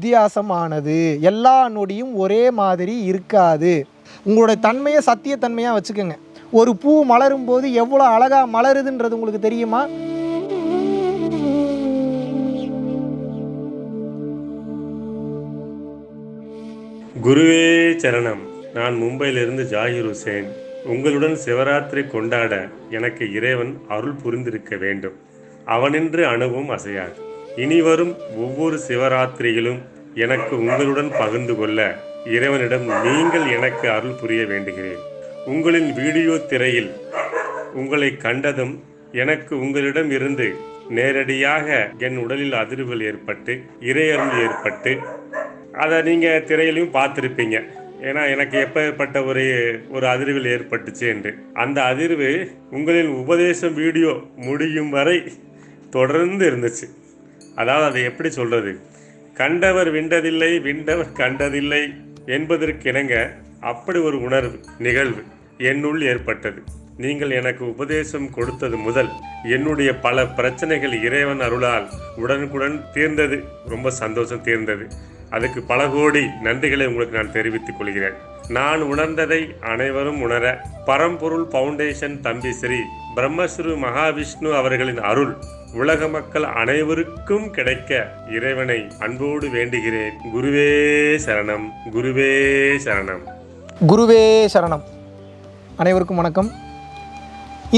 வித்தியாசமானது. எல்லா நொடியும் ஒரே மாதிரி இருக்காது. உங்களோட தன்மையை சத்தியத்தன்மையாக வச்சுக்கோங்க. ஒரு பூ மலரும் போது எவ்வளோ அழகாக மலருதுன்றது உங்களுக்கு தெரியுமா? குருவே சரணம். நான் மும்பையிலிருந்து ஜாகிர் ஹுசேன். உங்களுடன் சிவராத்திரி கொண்டாட எனக்கு இறைவன் அருள் புரிந்திருக்க வேண்டும். அவனின்று அணுவும் அசையாது. இனி வரும் ஒவ்வொரு சிவராத்திரியிலும் எனக்கு உங்களுடன் பகிர்ந்து கொள்ள இறைவனிடம் நீங்கள் எனக்கு அருள் புரிய வேண்டுகிறேன். உங்களின் வீடியோ திரையில் உங்களை கண்டதும் எனக்கு உங்களிடம் இருந்து நேரடியாக என் உடலில் அதிர்வுகள் ஏற்பட்டு இறையருள் ஏற்பட்டு அதை நீங்கள் திரையிலையும் பார்த்துருப்பீங்க. ஏன்னா எனக்கு எப்பேற்பட்ட ஒரு ஒரு அதிர்வில் ஏற்பட்டுச்சு என்று. அந்த அதிர்வு உங்களின் உபதேசம் வீடியோ முடியும் வரை தொடர்ந்து இருந்துச்சு. அதாவது அதை எப்படி சொல்கிறது கண்டவர் விண்டதில்லை விண்டவர் கண்டதில்லை என்பதற்கிணங்க அப்படி ஒரு உணர்வு நிகழ்வு என்னுள் ஏற்பட்டது. நீங்கள் எனக்கு உபதேசம் கொடுத்தது முதல் என்னுடைய பல பிரச்சனைகள் இறைவன் அருளால் உடனுக்குடன் தீர்ந்தது. ரொம்ப சந்தோஷம் தீர்ந்தது. அதுக்கு பல கோடி நன்றிகளை உங்களுக்கு நான் தெரிவித்துக் கொள்கிறேன். நான் உணர்ந்ததை அனைவரும் உணர பரம்பொருள் ஃபவுண்டேஷன் தம்பி ஸ்ரீ பிரம்மஸ்ரு மகாவிஷ்ணு அவர்களின் அருள் உலக மக்கள் அனைவருக்கும் கிடைக்க இறைவனை அன்போடு வேண்டுகிறேன். குருவே சரணம் குருவே சரணம். குருவே சரணம். அனைவருக்கும் வணக்கம்.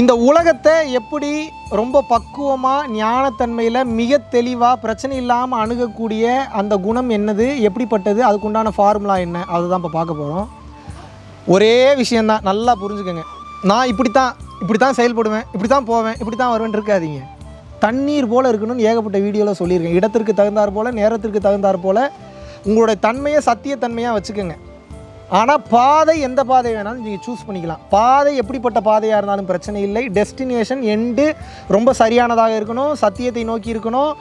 இந்த உலகத்தை எப்படி ரொம்ப பக்குவமாக ஞானத்தன்மையில் மிக தெளிவாக பிரச்சனை இல்லாமல் அணுகக்கூடிய அந்த குணம் என்னது எப்படிப்பட்டது அதுக்குண்டான ஃபார்முலா என்ன அதுதான் இப்போ பார்க்க போகிறோம் ஒரே விஷயந்தான் நல்லா புரிஞ்சுக்கோங்க. நான் இப்படி தான் இப்படி தான் செயல்படுவேன் இப்படி தான் போவேன் இப்படி தான் வருவேன் இருக்காதீங்க. தண்ணீர் போல் இருக்கணும்னு ஏகப்பட்ட வீடியோவில் சொல்லியிருக்கேன். இடத்திற்கு தகுந்தாற் போல் நேரத்திற்கு தகுந்தாற் போல் உங்களுடைய தன்மையை சத்தியத்தன்மையாக வச்சுக்கோங்க. ஆனால் பாதை எந்த பாதை வேணாலும் நீங்கள் சூஸ் பண்ணிக்கலாம். பாதை எப்படிப்பட்ட பாதையாக இருந்தாலும் பிரச்சனை இல்லை. டெஸ்டினேஷன் எண்டு ரொம்ப சரியானதாக இருக்கணும். சத்தியத்தை நோக்கி இருக்கணும்.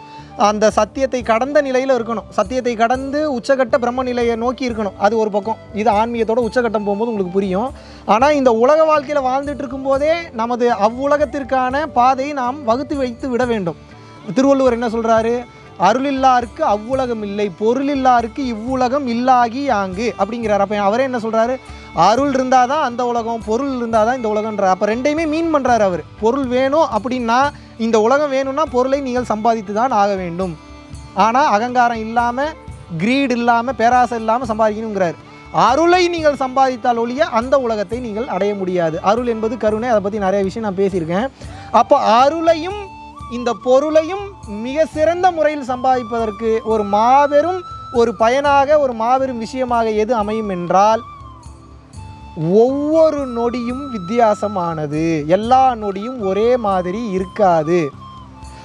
அந்த சத்தியத்தை கடந்த நிலையில் இருக்கணும். சத்தியத்தை கடந்து உச்சகட்ட பிரம்ம நிலையை நோக்கி இருக்கணும். அது ஒரு பக்கம். இது ஆன்மீகத்தோட உச்சகட்டம் போகும்போது உங்களுக்கு புரியும். ஆனால் இந்த உலக வாழ்க்கையில் வாழ்ந்துட்டு இருக்கும்போதே நமது அவ்வுலகத்திற்கான பாதையை நாம் வகுத்து வைத்து விட வேண்டும். திருவள்ளுவர் என்ன சொல்கிறாரு அருளில்லாருக்கு அவ்வுலகம் இல்லை பொருளில்லாருக்கு இவ்வுலகம் இல்லாகி ஆங்கு அப்படிங்கிறார். அப்போ அவரே என்ன சொல்கிறாரு அருள் இருந்தால் தான் அந்த உலகம் பொருள் இருந்தால் தான் இந்த உலகன்றார் அப்போ ரெண்டையுமே மீன் பண்ணுறாரு அவர். பொருள் வேணும் அப்படின்னா இந்த உலகம் வேணும்னா பொருளை நீங்கள் சம்பாதித்து தான் ஆக வேண்டும். ஆனால் அகங்காரம் இல்லாமல் கிரீட் இல்லாமல் பேராசை இல்லாமல் சம்பாதிக்கணுங்கிறார். அருளை நீங்கள் சம்பாதித்தால் ஒழிய அந்த உலகத்தை நீங்கள் அடைய முடியாது. அருள் என்பது கருணை அதை பற்றி நிறைய விஷயம் நான் பேசியிருக்கேன். அப்போ அருளையும் இந்த பொருளையும் மிக சிறந்த முறையில் சம்பாதிப்பதற்கு ஒரு மாபெரும் ஒரு பயனாக ஒரு மாபெரும் விஷயமாக எது அமையும் என்றால் ஒவ்வொரு நொடியும் வித்தியாசமானது. எல்லா நொடியும் ஒரே மாதிரி இருக்காது.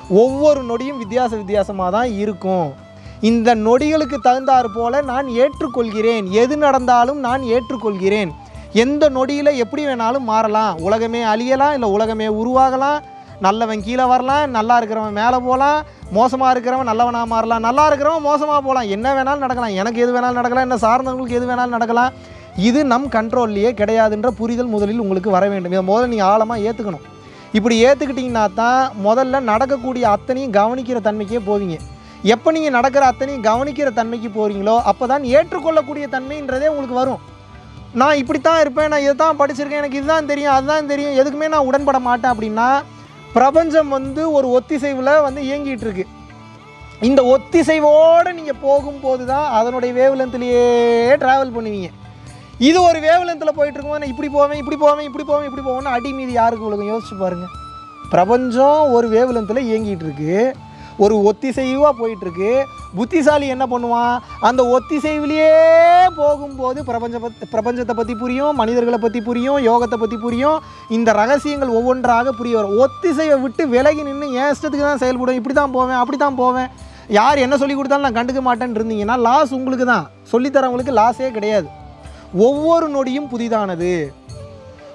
ஒவ்வொரு நொடியும் வித்தியாச வித்தியாசமாக தான் இருக்கும். இந்த நொடிகளுக்கு தகுந்தாற் போல நான் ஏற்றுக்கொள்கிறேன். எது நடந்தாலும் நான் ஏற்றுக்கொள்கிறேன். எந்த நொடியில் எப்படி வேணாலும் மாறலாம். உலகமே அழியலாம் இல்லை உலகமே உருவாகலாம். நல்லவன் கீழே வரலாம் நல்லா இருக்கிறவன் மேலே போகலாம். மோசமாக இருக்கிறவன் நல்லவனாக மாறலாம். நல்லா இருக்கிறவன் மோசமாக போகலாம். என்ன வேணாலும் நடக்கலாம். எனக்கு எது வேணாலும் நடக்கலாம். என்ன சார்ந்தவங்களுக்கு எது வேணாலும் நடக்கலாம். இது நம் கண்ட்ரோல்லையே கிடையாதுன்ற புரிதல் முதலில் உங்களுக்கு வர வேண்டும். இதை முதல்ல நீங்கள் ஆழமாக ஏற்றுக்கணும் இப்படி ஏற்றுக்கிட்டிங்கன்னா தான் முதல்ல நடக்கக்கூடிய அத்தனையும் கவனிக்கிற தன்மைக்கே போவீங்க. எப்போ நீங்கள் நடக்கிற அத்தனையும் கவனிக்கிற தன்மைக்கு போகிறீங்களோ அப்போ தான் ஏற்றுக்கொள்ளக்கூடிய தன்மைன்றதே உங்களுக்கு வரும். நான் இப்படி தான் இருப்பேன் நான் இதை தான் படிச்சிருக்கேன் எனக்கு இதுதான் தெரியும் அதுதான் தெரியும் எதுக்குமே நான் உடன்பட மாட்டேன் அப்படின்னா பிரபஞ்சம் வந்து ஒரு ஒத்திசைவில் வந்து இயங்கிட்டு இருக்கு. இந்த ஒத்திசைவோடு நீங்கள் போகும்போது தான் அதனுடைய வேவ்லென்த்லேயே ட்ராவல் பண்ணுவீங்க. இது ஒரு வேவலத்தில் போயிட்டு இருக்கும்போது நான் இப்படி போவேன் இப்படி போவேன் இப்படி போவேன் இப்படி போவேன்னு அடி மீது யாருக்கு உலகம் யோசிச்சு பாருங்கள் பிரபஞ்சம் ஒரு வேவலத்தில் இயங்கிட்டு இருக்கு ஒரு ஒத்திசைவாக போயிட்டுருக்கு. புத்திசாலி என்ன பண்ணுவான்? அந்த ஒத்திசைவிலேயே போகும்போது பிரபஞ்ச பிரபஞ்சத்தை பற்றி புரியும் மனிதர்களை பற்றி புரியும் யோகத்தை பற்றி புரியும். இந்த ரகசியங்கள் ஒவ்வொன்றாக புரிய வரும். ஒத்திசைவை விட்டு விலகி நின்று என் இஷ்டத்துக்கு தான் செயல்படும். இப்படி தான் போவேன் அப்படி தான் போவேன். யார் என்ன சொல்லி கொடுத்தாலும் நான் கண்டுக்க மாட்டேன்னு இருந்தீங்கன்னா லாஸ் உங்களுக்கு தான். சொல்லித்தரவங்களுக்கு லாஸே கிடையாது. ஒவ்வொரு நொடியும் புதிதானது.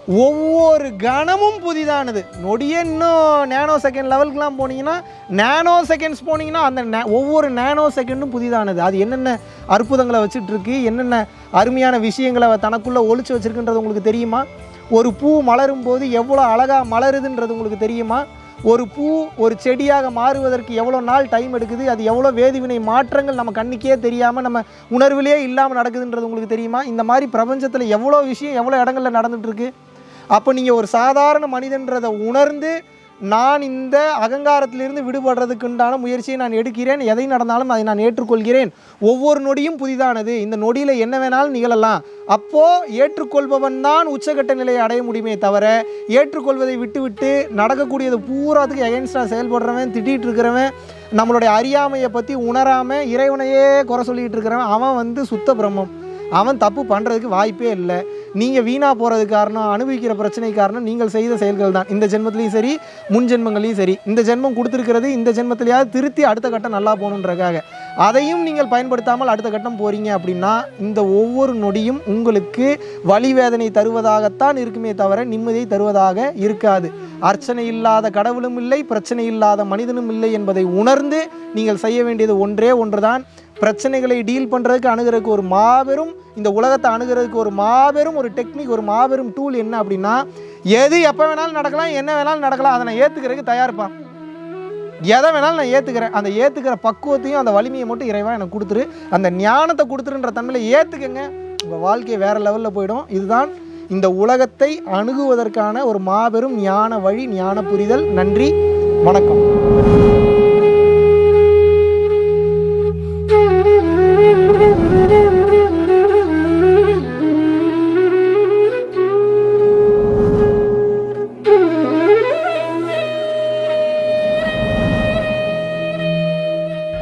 ஒவ்வொரு கணமும் புதிதானது. நொடியே இன்னும் நேனோ செகண்ட் லெவலுக்குலாம் போனீங்கன்னா நேனோ செகண்ட்ஸ் போனீங்கன்னா அந்த நே- ஒவ்வொரு நேனோ செகண்டும் புதிதானது. அது என்னென்ன அற்புதங்களை வச்சுட்ருக்கு என்னென்ன அருமையான விஷயங்களை தனக்குள்ளே ஒழிச்சு வச்சுருக்குன்றது உங்களுக்கு தெரியுமா? ஒரு பூ மலரும் போது எவ்வளோ அழகாக மலருதுன்றது உங்களுக்கு தெரியுமா? ஒரு பூ ஒரு செடியாக மாறுவதற்கு எவ்வளோ நாள் டைம் எடுக்குது அது எவ்வளோ வேதிவினை மாற்றங்கள் நம்ம கண்ணுக்கே தெரியாமல் நம்ம உணர்விலே இல்லாமல் நடக்குதுன்றது உங்களுக்கு தெரியுமா? இந்த மாதிரி பிரபஞ்சத்தில் எவ்வளோ விஷயம் எவ்வளோ இடங்களில் நடந்துகிட்ருக்கு அப்போ நீங்கள் ஒரு சாதாரண மனிதன்றதை உணர்ந்து நான் இந்த அகங்காரத்திலிருந்து விடுபடுறதுக்குண்டான முயற்சியை நான் எடுக்கிறேன். எதை நடந்தாலும் அதை நான் ஏற்றுக்கொள்கிறேன். ஒவ்வொரு நொடியும் புதிதானது. இந்த நொடியில் என்ன வேணாலும் நிகழலாம். அப்போது ஏற்றுக்கொள்பவன் தான் உச்சகட்ட நிலையை அடைய முடியுமே தவிர ஏற்றுக்கொள்வதை விட்டுவிட்டு நடக்கக்கூடியது பூராத்துக்கு எகென்ஸ்டாக செயல்படுறவன் திட்டிகிட்டு இருக்கிறவன் நம்மளுடைய அறியாமையை பற்றி உணராமல் இறைவனையே குறை சொல்லிகிட்டு இருக்கிறவன் அவன் வந்து சுத்த பிரம்மம். அவன் தப்பு பண்ணுறதுக்கு வாய்ப்பே இல்லை. நீங்கள் வீணாக போகிறதுக்கு காரணம் அனுபவிக்கிற பிரச்சனை காரணம் நீங்கள் செய்த செயல்கள் தான் இந்த ஜென்மத்திலையும் சரி முன் ஜென்மங்களையும் சரி. இந்த ஜென்மம் கொடுத்துருக்கிறது இந்த ஜென்மத்திலேயாவது திருத்தி அடுத்த கட்டம் நல்லா போகணுன்றக்காக அதையும் நீங்கள் பயன்படுத்தாமல் அடுத்த கட்டம் போகிறீங்க அப்படின்னா இந்த ஒவ்வொரு நொடியும் உங்களுக்கு வலிவேதனை தருவதாகத்தான் இருக்குமே தவிர நிம்மதியை தருவதாக இருக்காது. அர்ச்சனை இல்லாத கடவுளும் இல்லை பிரச்சனை இல்லாத மனிதனும் இல்லை என்பதை உணர்ந்து நீங்கள் செய்ய வேண்டியது ஒன்றே ஒன்றுதான். பிரச்சனைகளை டீல் பண்ணுறதுக்கு அணுகிறதுக்கு ஒரு மாபெரும் இந்த உலகத்தை அணுகிறதுக்கு ஒரு மாபெரும் ஒரு டெக்னிக் ஒரு மாபெரும் டூல் என்ன அப்படின்னா எது எப்போ வேணாலும் நடக்கலாம் என்ன வேணாலும் நடக்கலாம் அதை நான் ஏற்றுக்கிறதுக்கு தயாரிப்பான். எதை வேணாலும் நான் ஏற்றுக்கிறேன் அந்த ஏற்றுக்கிற பக்குவத்தையும் அந்த வலிமையை மட்டும் இறைவா எனக்கு கொடுத்துரு. அந்த ஞானத்தை கொடுத்துருன்ற தன்மையில் ஏற்றுக்கங்க உங்கள் வாழ்க்கை வேறு லெவலில் போயிடும். இதுதான் இந்த உலகத்தை அணுகுவதற்கான ஒரு மாபெரும் ஞான வழி ஞான புரிதல். நன்றி. வணக்கம்.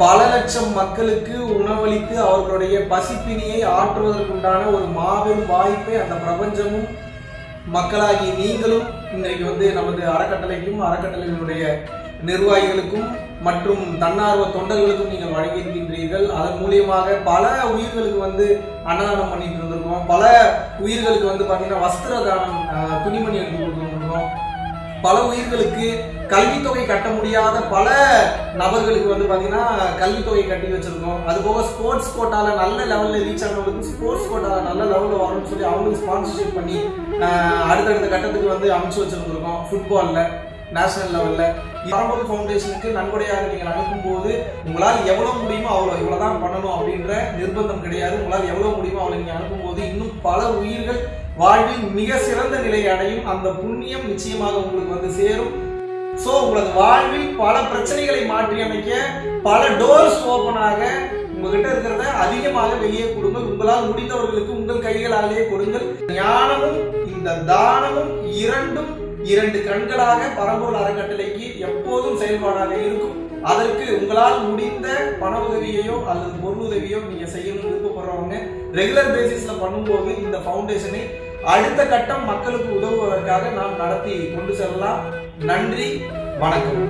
பல லட்சம் மக்களுக்கு உணவளித்து அவர்களுடைய பசிப்பினியை ஆற்றுவதற்குண்டான ஒரு மாபெரும் வாய்ப்பை அந்த பிரபஞ்சமும் மக்களாகி நீங்களும் இன்றைக்கு வந்து நமது அறக்கட்டளைக்கும் அறக்கட்டளையினுடைய நிர்வாகிகளுக்கும் மற்றும் தன்னார்வ தொண்டர்களுக்கும் நீங்கள் வழங்கியிருக்கின்றீர்கள். அதன் மூலியமாக பல உயிர்களுக்கு வந்து அன்னதானம் பண்ணிட்டு இருந்திருக்கோம் பல உயிர்களுக்கு வந்து பார்த்தீங்கன்னா வஸ்திர தானம் துணிமணி எடுத்து கொடுத்துருக்கோம் பல உயிர்களுக்கு கல்வித்தொகை கட்ட முடியாத பல நபர்களுக்கு வந்து பார்த்தீங்கன்னா கல்வித்தொகை கட்டி வச்சுருக்கோம். அது போக ஸ்போர்ட்ஸ் கோட்டாவில் நல்ல லெவலில் ரீச் ஆனவங்களுக்கு ஸ்போர்ட்ஸ் கோட்டாவில் நல்ல லெவலில் வரணும்னு சொல்லி அவங்களுக்கு ஸ்பான்சர்ஷிப் பண்ணி அடுத்தடுத்த கட்டத்துக்கு வந்து அமைச்சு வச்சுருந்துருக்கோம். ஃபுட்பாலில் நேஷனல் லெவலில் பரம்பொருள் ஃபவுண்டேஷனுக்கு நன்கொடையாக நீங்கள் அனுப்பும்போது உங்களால் எவ்வளோ முடியுமோ அவ்வளோ இவ்வளோ தான் பண்ணணும் அப்படின்ற நிர்பந்தம் கிடையாது. உங்களால் எவ்வளோ முடியுமோ அவ்வளோ நீங்கள் அனுப்பும்போது இன்னும் பல உயிர்கள் வாழ்வில் மிக சிறந்த நிலை அடையும். அந்த புண்ணியம் நிச்சயமாக உங்களுக்கு வந்து சேரும். ஸோ உங்களது வாழ்வில் பல பிரச்சனைகளை மாற்றி அமைக்க பல டோர்ஸ் ஓப்பன் ஆக உங்ககிட்ட இருக்கிறத அதிகமாக வெளியே கொடுங்கள். உங்களால் முடிந்தவர்களுக்கு உங்கள் கைகளாலேயே கொடுங்கள். ஞானமும் இந்த தானமும் இரண்டும் இரண்டு கண்களாக பரம்பூர் அறக்கட்டளைக்கு எப்போதும் செயல்பாடாக இருக்கும். அதற்கு உங்களால் முடிந்த பண உதவியையோ அல்லது பொருள் உதவியோ நீங்க செய்யணும்னு விருப்பப்படுறவங்க ரெகுலர் பேசிஸ்ல பண்ணும்போது இந்த ஃபவுண்டேஷனை அடுத்த கட்டம் மக்களுக்கு உதவுவதற்காக நாம் நடத்தி கொண்டு செல்லலாம். நன்றி வணக்கம்.